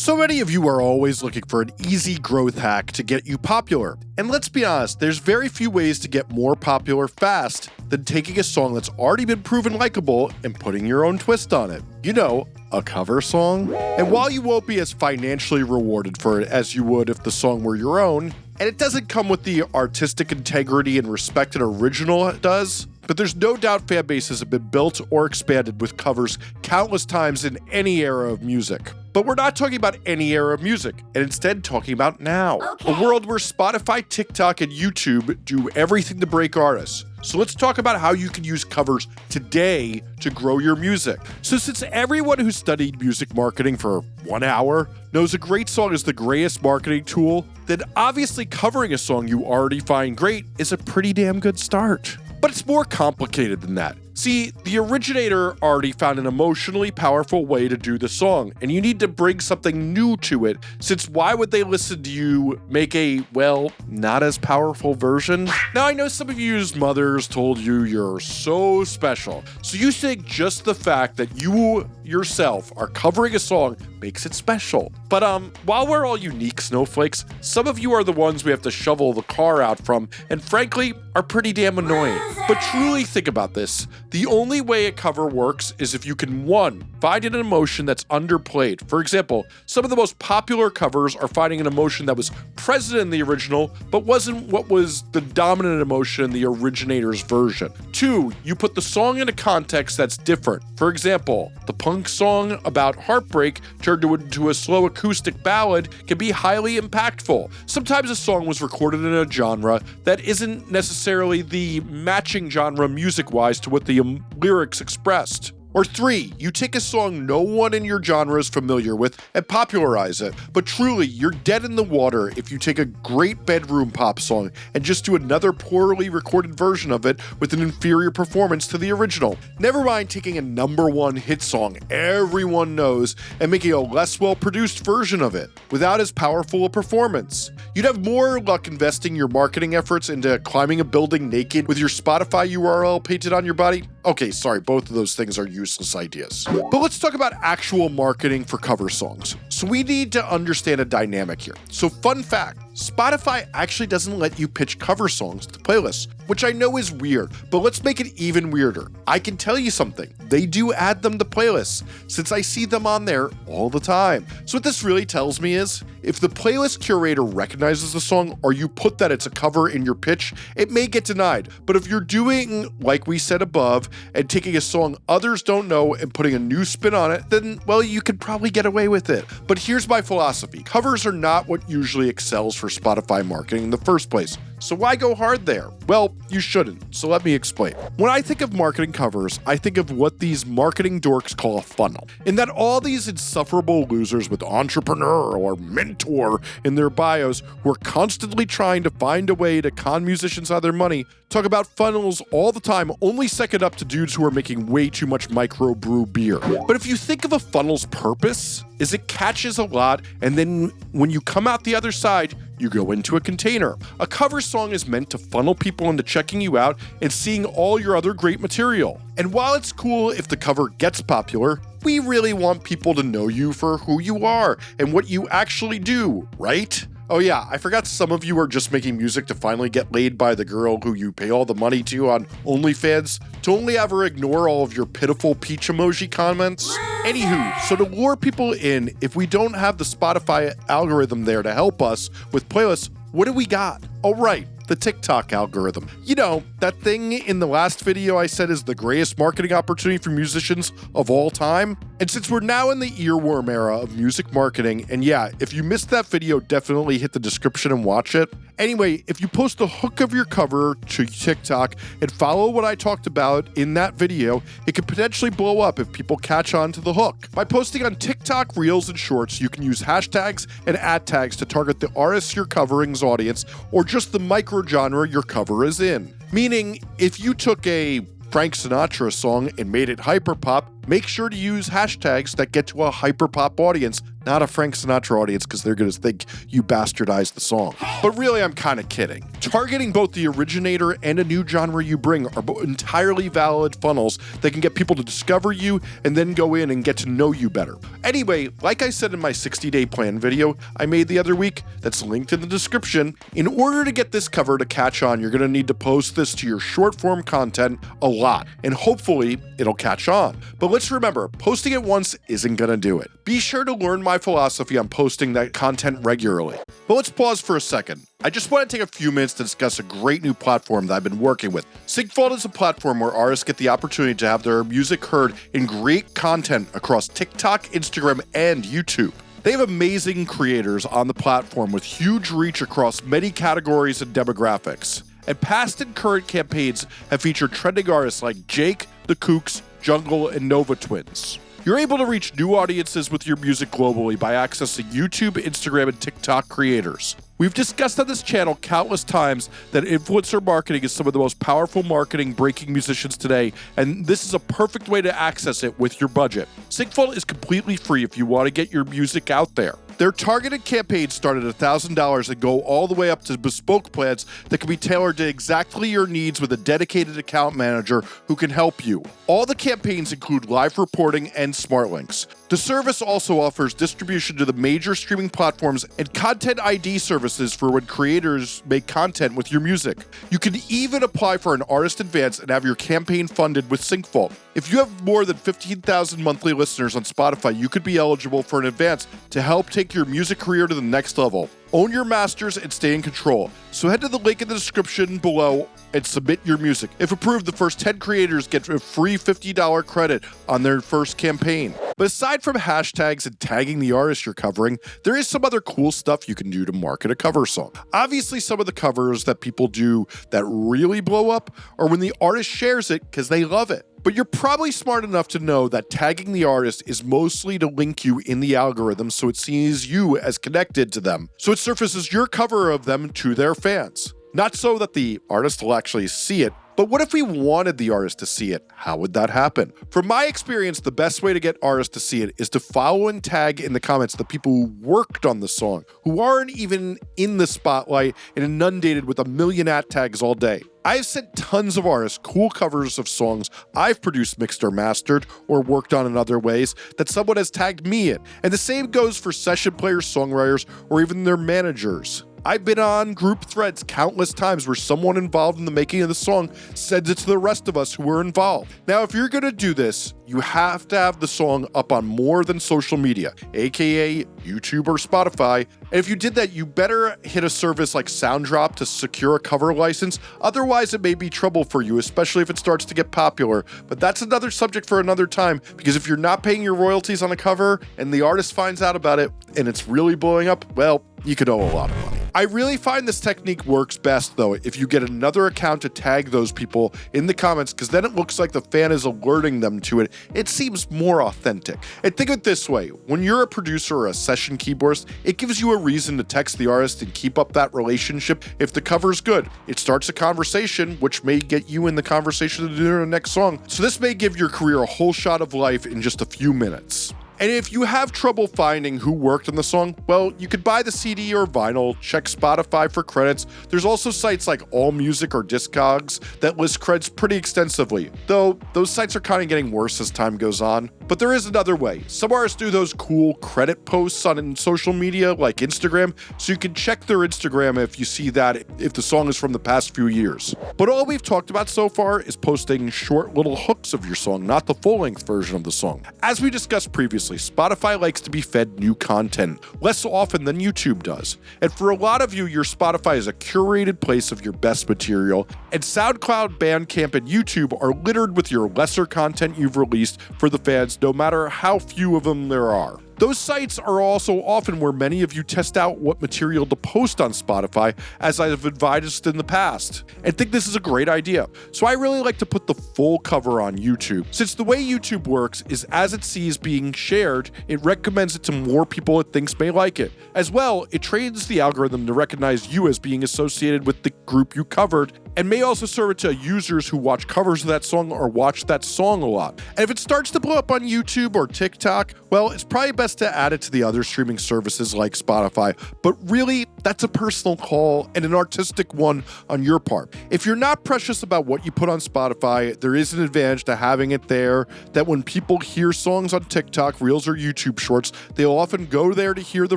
So many of you are always looking for an easy growth hack to get you popular. And let's be honest, there's very few ways to get more popular fast than taking a song that's already been proven likable and putting your own twist on it. You know, a cover song. And while you won't be as financially rewarded for it as you would if the song were your own, and it doesn't come with the artistic integrity and respect an original does, but there's no doubt fan bases have been built or expanded with covers countless times in any era of music. But we're not talking about any era of music, and instead talking about now. Okay. A world where Spotify, TikTok, and YouTube do everything to break artists. So let's talk about how you can use covers today to grow your music. So since everyone who studied music marketing for one hour knows a great song is the greatest marketing tool, then obviously covering a song you already find great is a pretty damn good start. But it's more complicated than that. See, the originator already found an emotionally powerful way to do the song, and you need to bring something new to it, since why would they listen to you make a, well, not as powerful version? Now, I know some of you's mothers told you you're so special, so you think just the fact that you yourself are covering a song makes it special. But um, while we're all unique snowflakes, some of you are the ones we have to shovel the car out from, and frankly, are pretty damn annoying. But truly think about this. The only way a cover works is if you can, one, find an emotion that's underplayed. For example, some of the most popular covers are finding an emotion that was present in the original, but wasn't what was the dominant emotion in the originator's version. Two, you put the song in a context that's different. For example, the punk song about heartbreak turned into a slow acoustic ballad can be highly impactful. Sometimes a song was recorded in a genre that isn't necessarily the matching genre music wise to what the lyrics expressed. Or three, you take a song no one in your genre is familiar with and popularize it. But truly, you're dead in the water if you take a great bedroom pop song and just do another poorly recorded version of it with an inferior performance to the original. Never mind taking a number one hit song everyone knows and making a less well produced version of it without as powerful a performance. You'd have more luck investing your marketing efforts into climbing a building naked with your Spotify URL painted on your body. Okay, sorry, both of those things are useless ideas. But let's talk about actual marketing for cover songs. So we need to understand a dynamic here. So fun fact, Spotify actually doesn't let you pitch cover songs to playlists, which I know is weird, but let's make it even weirder. I can tell you something, they do add them to playlists, since I see them on there all the time. So what this really tells me is, if the playlist curator recognizes the song or you put that it's a cover in your pitch, it may get denied. But if you're doing like we said above and taking a song others don't know and putting a new spin on it, then well, you could probably get away with it. But here's my philosophy. Covers are not what usually excels for Spotify marketing in the first place. So why go hard there? Well, you shouldn't. So let me explain. When I think of marketing covers, I think of what these marketing dorks call a funnel. In that all these insufferable losers with entrepreneur or mentor in their bios who are constantly trying to find a way to con musicians out of their money talk about funnels all the time, only second up to dudes who are making way too much microbrew beer. But if you think of a funnel's purpose, is it catches a lot, and then when you come out the other side, you go into a container. A cover song is meant to funnel people into checking you out and seeing all your other great material. And while it's cool if the cover gets popular, we really want people to know you for who you are and what you actually do, right? Oh yeah, I forgot some of you are just making music to finally get laid by the girl who you pay all the money to on OnlyFans to only ever ignore all of your pitiful peach emoji comments. Anywho, so to lure people in, if we don't have the Spotify algorithm there to help us with playlists, what do we got? Oh right, the TikTok algorithm. You know, that thing in the last video I said is the greatest marketing opportunity for musicians of all time? And since we're now in the earworm era of music marketing, and yeah, if you missed that video, definitely hit the description and watch it. Anyway, if you post the hook of your cover to TikTok and follow what I talked about in that video, it could potentially blow up if people catch on to the hook. By posting on TikTok, Reels, and Shorts, you can use hashtags and at tags to target the artists you're covering's audience or just the micro genre your cover is in. Meaning, if you took a Frank Sinatra song and made it hyperpop, make sure to use hashtags that get to a hyperpop audience, not a Frank Sinatra audience because they're going to think you bastardized the song. But really, I'm kind of kidding. Targeting both the originator and a new genre you bring are entirely valid funnels that can get people to discover you and then go in and get to know you better. Anyway, like I said in my 60 day plan video I made the other week, that's linked in the description, in order to get this cover to catch on, you're going to need to post this to your short form content a lot, and hopefully it'll catch on. But let's remember, posting it once isn't going to do it. Be sure to learn my philosophy on posting that content regularly. But let's pause for a second. I just want to take a few minutes to discuss a great new platform that I've been working with. Syncvault is a platform where artists get the opportunity to have their music heard in great content across TikTok, Instagram, and YouTube. They have amazing creators on the platform with huge reach across many categories and demographics. And past and current campaigns have featured trending artists like Jake, The Kooks, Jungle, and Nova Twins. You're able to reach new audiences with your music globally by accessing YouTube, Instagram, and TikTok creators. We've discussed on this channel countless times that influencer marketing is some of the most powerful marketing breaking musicians today, and this is a perfect way to access it with your budget. Syncvault is completely free if you want to get your music out there. Their targeted campaigns start at $1,000 and go all the way up to bespoke plans that can be tailored to exactly your needs with a dedicated account manager who can help you. All the campaigns include live reporting and smart links. The service also offers distribution to the major streaming platforms and content ID services for when creators make content with your music. You can even apply for an artist advance and have your campaign funded with Syncvault. If you have more than 15,000 monthly listeners on Spotify, you could be eligible for an advance to help take your music career to the next level. Own your masters and stay in control. So head to the link in the description below and submit your music. If approved, the first 10 creators get a free $50 credit on their first campaign. But aside from hashtags and tagging the artist you're covering, there is some other cool stuff you can do to market a cover song. Obviously, some of the covers that people do that really blow up are when the artist shares it because they love it. But you're probably smart enough to know that tagging the artist is mostly to link you in the algorithm so it sees you as connected to them, so it surfaces your cover of them to their fans. Not so that the artist will actually see it, but what if we wanted the artist to see it? How would that happen? From my experience, the best way to get artists to see it is to follow and tag in the comments the people who worked on the song, who aren't even in the spotlight and inundated with a million at tags all day. I've sent tons of artists cool covers of songs I've produced, mixed, or mastered, or worked on in other ways that someone has tagged me in. And the same goes for session players, songwriters, or even their managers. I've been on group threads countless times where someone involved in the making of the song sends it to the rest of us who were involved. Now, if you're going to do this, you have to have the song up on more than social media, aka YouTube or Spotify. And if you did that, you better hit a service like SoundDrop to secure a cover license. Otherwise, it may be trouble for you, especially if it starts to get popular. But that's another subject for another time because if you're not paying your royalties on a cover and the artist finds out about it and it's really blowing up, well, you could owe a lot of money. I really find this technique works best though if you get another account to tag those people in the comments because then it looks like the fan is alerting them to it. It seems more authentic. And think of it this way, when you're a producer or a session keyboardist, it gives you a reason to text the artist and keep up that relationship if the cover's good. It starts a conversation which may get you in the conversation to do the next song. So this may give your career a whole shot of life in just a few minutes. And if you have trouble finding who worked on the song, well, you could buy the CD or vinyl, check Spotify for credits. There's also sites like AllMusic or Discogs that list credits pretty extensively, though those sites are kind of getting worse as time goes on. But there is another way. Some artists do those cool credit posts on social media like Instagram, so you can check their Instagram if you see that if the song is from the past few years. But all we've talked about so far is posting short little hooks of your song, not the full length version of the song. As we discussed previously, Spotify likes to be fed new content less often than YouTube does. And for a lot of you, your Spotify is a curated place of your best material, and SoundCloud, Bandcamp, and YouTube are littered with your lesser content you've released for the fans, no matter how few of them there are. Those sites are also often where many of you test out what material to post on Spotify, as I've advised in the past, and think this is a great idea. So I really like to put the full cover on YouTube, since the way YouTube works is as it sees being shared, it recommends it to more people it thinks may like it. As well, it trains the algorithm to recognize you as being associated with the group you covered and may also serve it to users who watch covers of that song or watch that song a lot. And if it starts to blow up on YouTube or TikTok, well, it's probably best best to add it to the other streaming services like Spotify, but really, that's a personal call and an artistic one on your part. If you're not precious about what you put on Spotify, there is an advantage to having it there that when people hear songs on TikTok, Reels, or YouTube Shorts, they'll often go there to hear the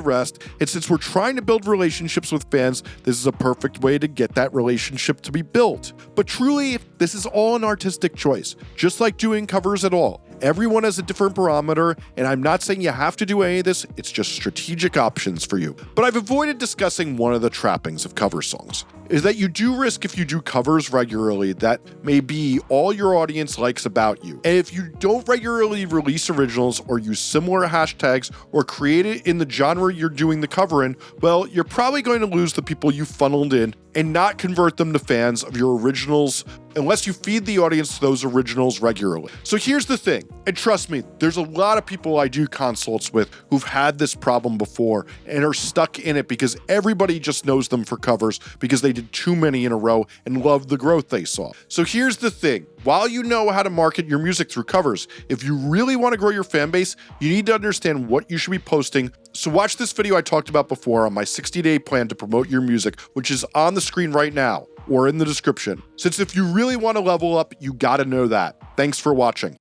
rest. And since we're trying to build relationships with fans, this is a perfect way to get that relationship to be built. But truly, this is all an artistic choice, just like doing covers at all. Everyone has a different barometer, and I'm not saying you have to do any of this, it's just strategic options for you. But I've avoided discussing one of the trappings of cover songs is that you do risk if you do covers regularly that may be all your audience likes about you. And if you don't regularly release originals or use similar hashtags or create it in the genre you're doing the cover in, well, you're probably going to lose the people you funneled in and not convert them to fans of your originals unless you feed the audience those originals regularly. So here's the thing, and trust me, there's a lot of people I do consults with who've had this problem before and are stuck in it because everybody just knows them for covers because they did too many in a row and loved the growth they saw. So here's the thing, while you know how to market your music through covers, if you really want to grow your fan base, you need to understand what you should be posting. So watch this video I talked about before on my 60 day plan to promote your music, which is on the screen right now or in the description. Since if you really want to level up, you gotta know that. Thanks for watching.